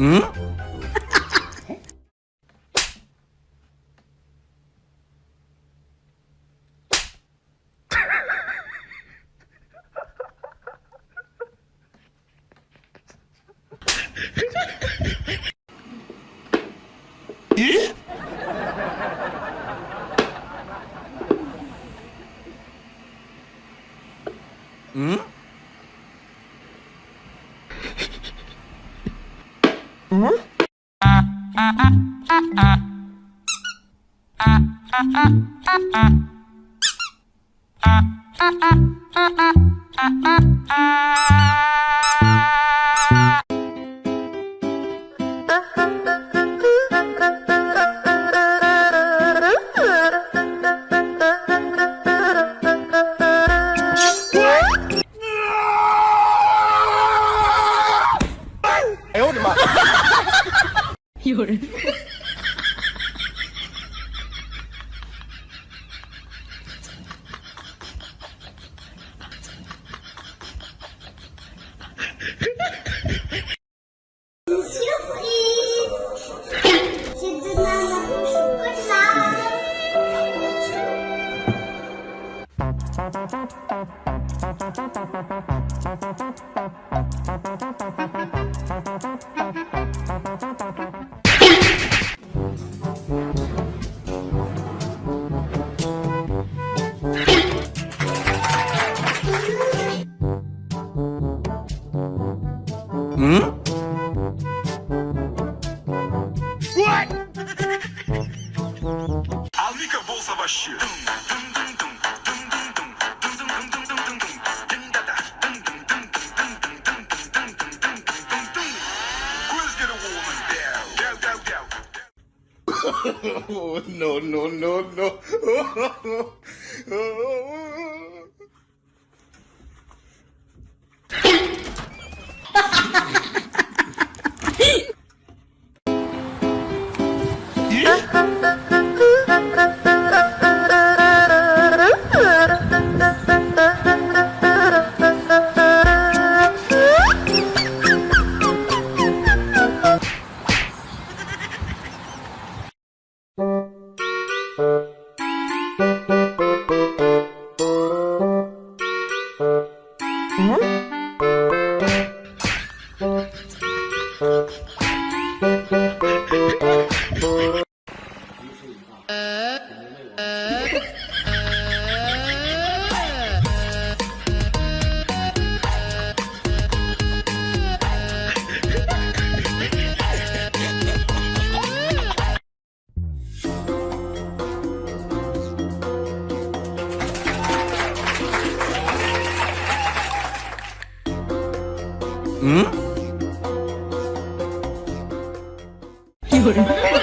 응? 예? ん？あ有人。嘿嘿嘿。Hmm? What? Ali Kabul Savaşı. no, no, no, no. Mm-hmm. 응? 이거를